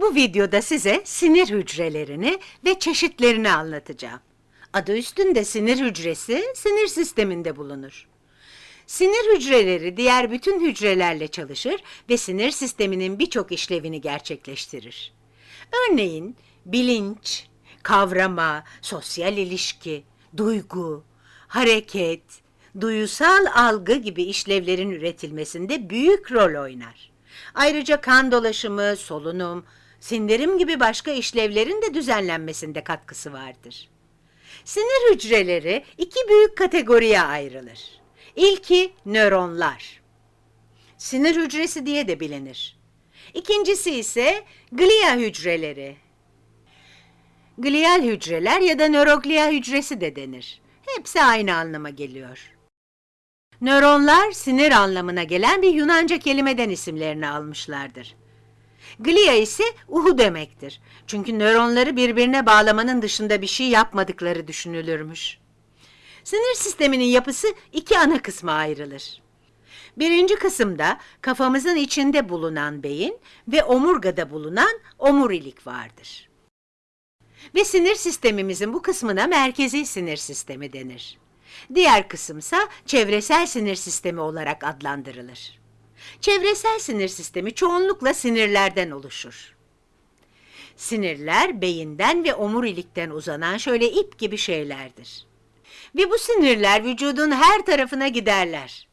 Bu videoda size sinir hücrelerini ve çeşitlerini anlatacağım. Adı üstünde sinir hücresi sinir sisteminde bulunur. Sinir hücreleri diğer bütün hücrelerle çalışır ve sinir sisteminin birçok işlevini gerçekleştirir. Örneğin bilinç, kavrama, sosyal ilişki, duygu, hareket, duyusal algı gibi işlevlerin üretilmesinde büyük rol oynar. Ayrıca kan dolaşımı, solunum, sindirim gibi başka işlevlerin de düzenlenmesinde katkısı vardır. Sinir hücreleri iki büyük kategoriye ayrılır. İlki nöronlar. Sinir hücresi diye de bilinir. İkincisi ise glia hücreleri. Glial hücreler ya da nöroglia hücresi de denir. Hepsi aynı anlama geliyor. Nöronlar sinir anlamına gelen bir Yunanca kelimeden isimlerini almışlardır. Glia ise uhu demektir. Çünkü nöronları birbirine bağlamanın dışında bir şey yapmadıkları düşünülürmüş. Sinir sisteminin yapısı iki ana kısma ayrılır. Birinci kısımda kafamızın içinde bulunan beyin ve omurgada bulunan omurilik vardır. Ve sinir sistemimizin bu kısmına merkezi sinir sistemi denir. Diğer kısımsa çevresel sinir sistemi olarak adlandırılır. Çevresel sinir sistemi çoğunlukla sinirlerden oluşur. Sinirler beyinden ve omurilikten uzanan şöyle ip gibi şeylerdir. Ve bu sinirler vücudun her tarafına giderler.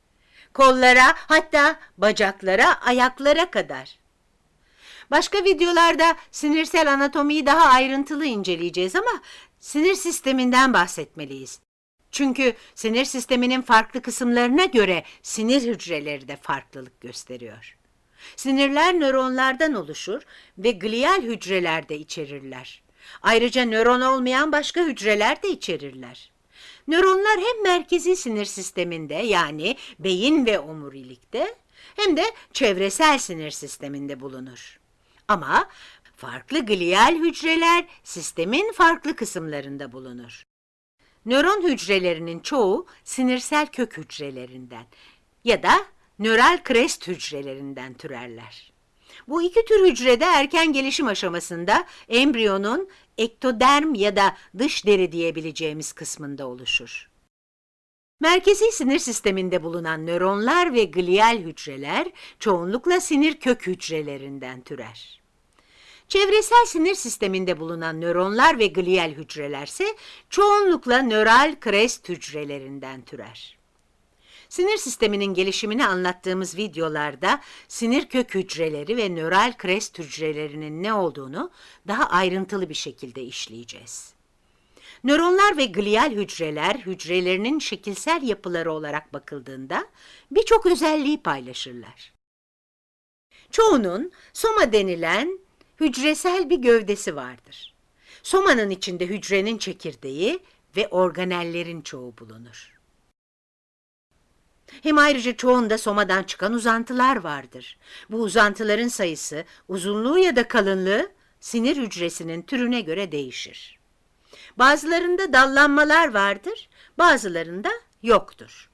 Kollara, hatta bacaklara, ayaklara kadar. Başka videolarda sinirsel anatomiyi daha ayrıntılı inceleyeceğiz ama sinir sisteminden bahsetmeliyiz. Çünkü sinir sisteminin farklı kısımlarına göre sinir hücreleri de farklılık gösteriyor. Sinirler nöronlardan oluşur ve glial hücreler de içerirler. Ayrıca nöron olmayan başka hücreler de içerirler. Nöronlar hem merkezi sinir sisteminde yani beyin ve omurilikte hem de çevresel sinir sisteminde bulunur. Ama farklı glial hücreler sistemin farklı kısımlarında bulunur. Nöron hücrelerinin çoğu sinirsel kök hücrelerinden ya da nöral krest hücrelerinden türerler. Bu iki tür hücrede erken gelişim aşamasında embriyonun ektoderm ya da dış deri diyebileceğimiz kısmında oluşur. Merkezi sinir sisteminde bulunan nöronlar ve glial hücreler çoğunlukla sinir kök hücrelerinden türer. Çevresel sinir sisteminde bulunan nöronlar ve glial hücrelerse çoğunlukla nöral krest hücrelerinden türer. Sinir sisteminin gelişimini anlattığımız videolarda sinir kök hücreleri ve nöral krest hücrelerinin ne olduğunu daha ayrıntılı bir şekilde işleyeceğiz. Nöronlar ve glial hücreler hücrelerinin şekilsel yapıları olarak bakıldığında birçok özelliği paylaşırlar. Çoğunun soma denilen hücresel bir gövdesi vardır. Somanın içinde hücrenin çekirdeği ve organellerin çoğu bulunur. Hem ayrıca çoğunda somadan çıkan uzantılar vardır. Bu uzantıların sayısı, uzunluğu ya da kalınlığı sinir hücresinin türüne göre değişir. Bazılarında dallanmalar vardır, bazılarında yoktur.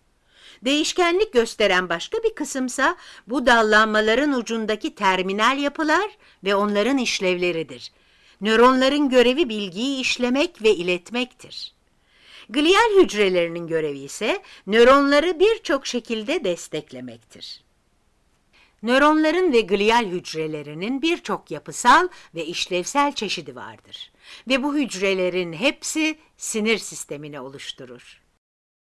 Değişkenlik gösteren başka bir kısımsa bu dallanmaların ucundaki terminal yapılar ve onların işlevleridir. Nöronların görevi bilgiyi işlemek ve iletmektir. Glial hücrelerinin görevi ise nöronları birçok şekilde desteklemektir. Nöronların ve glial hücrelerinin birçok yapısal ve işlevsel çeşidi vardır ve bu hücrelerin hepsi sinir sistemini oluşturur.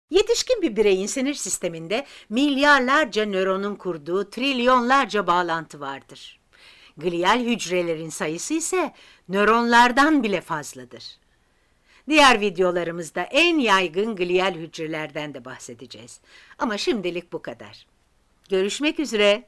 Yetişkin bir bireyin sinir sisteminde milyarlarca nöronun kurduğu trilyonlarca bağlantı vardır. Glial hücrelerin sayısı ise nöronlardan bile fazladır. Diğer videolarımızda en yaygın glial hücrelerden de bahsedeceğiz. Ama şimdilik bu kadar. Görüşmek üzere.